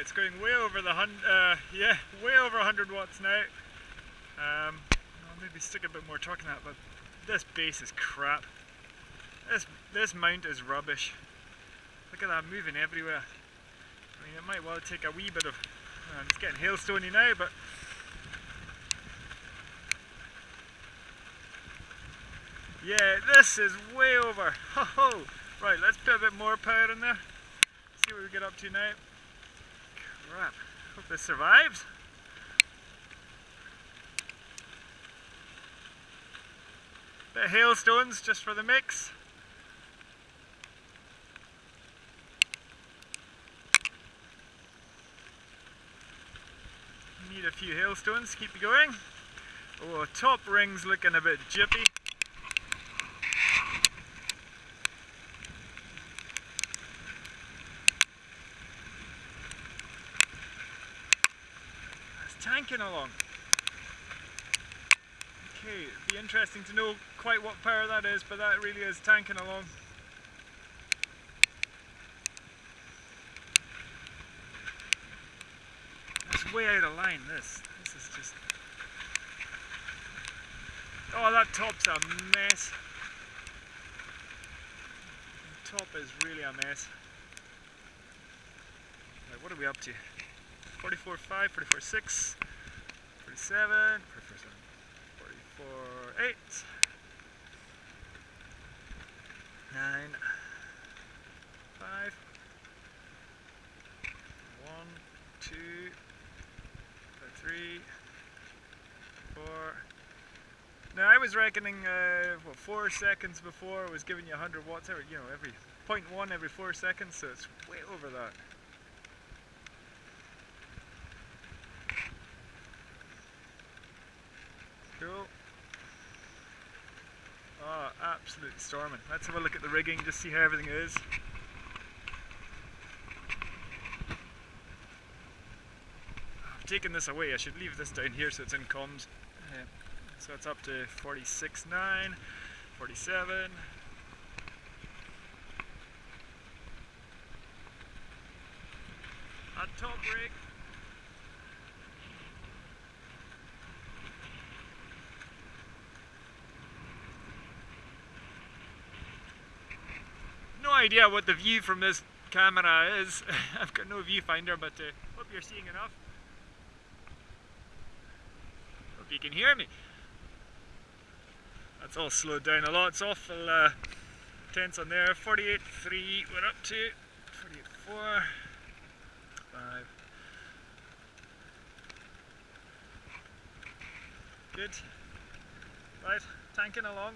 it's going way over the hundred, uh, yeah, way over 100 watts now. Um, I'll maybe stick a bit more torque in that, but this base is crap. This, this mount is rubbish. Look at that moving everywhere. I mean, it might well take a wee bit of, uh, it's getting hailstony now, but Yeah, this is way over. Ho ho! Right, let's put a bit more power in there. See what we get up to now. Crap. Hope this survives. Of hailstones just for the mix. Need a few hailstones, to keep going. Oh, top ring's looking a bit jippy. Tanking along. Okay, it'd be interesting to know quite what power that is, but that really is tanking along. That's way out of line, this. This is just... Oh, that top's a mess. The top is really a mess. Right, what are we up to? 44 5, 44 6, 47, 44 7, 44 8, 9, 5, 1, 2, 3, 4. Now I was reckoning uh, what, 4 seconds before I was giving you 100 watts every, you know, every 0.1 every 4 seconds, so it's way over that. Cool. Oh, absolute storming. Let's have a look at the rigging, just see how everything is. I've taken this away, I should leave this down here so it's in comms. Uh, so it's up to 46.9, 47. At top rig. Idea what the view from this camera is. I've got no viewfinder, but uh, hope you're seeing enough. Hope you can hear me. That's all slowed down a lot. It's awful uh, tense on there. 48.3 we're up to. 48.4. 5. Good. Right, tanking along.